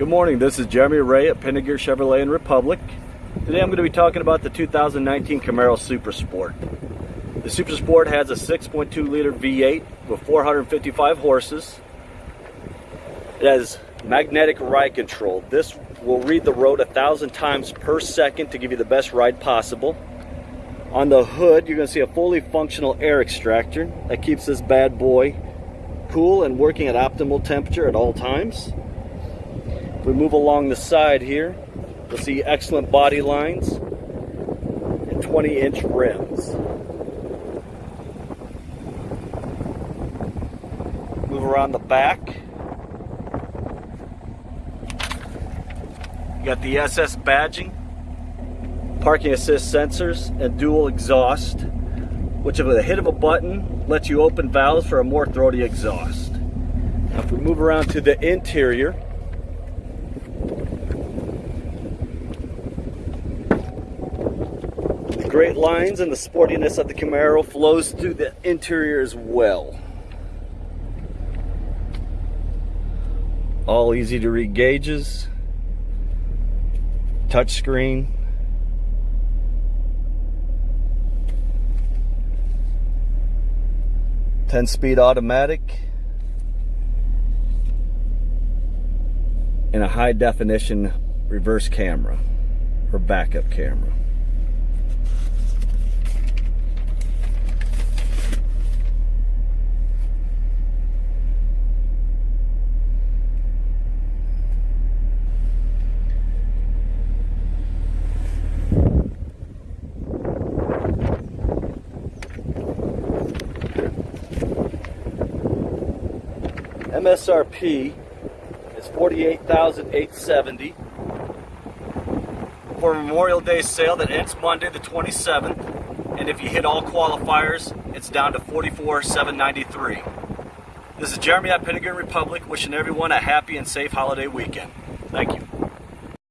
Good morning, this is Jeremy Ray at Pinegar Chevrolet in Republic. Today I'm going to be talking about the 2019 Camaro Super Sport. The Super Sport has a 6.2 liter V8 with 455 horses. It has magnetic ride control. This will read the road a thousand times per second to give you the best ride possible. On the hood, you're going to see a fully functional air extractor that keeps this bad boy cool and working at optimal temperature at all times. We move along the side here, you'll see excellent body lines and 20 inch rims. Move around the back. You got the SS badging, parking assist sensors, and dual exhaust, which with a hit of a button lets you open valves for a more throaty exhaust. Now if we move around to the interior, great lines and the sportiness of the Camaro flows through the interior as well. All easy to read gauges, touchscreen, ten speed automatic, and a high definition reverse camera or backup camera. MSRP is 48870 for Memorial Day sale that ends Monday the 27th. And if you hit all qualifiers, it's down to 44793 This is Jeremy at Pentagon Republic wishing everyone a happy and safe holiday weekend. Thank you.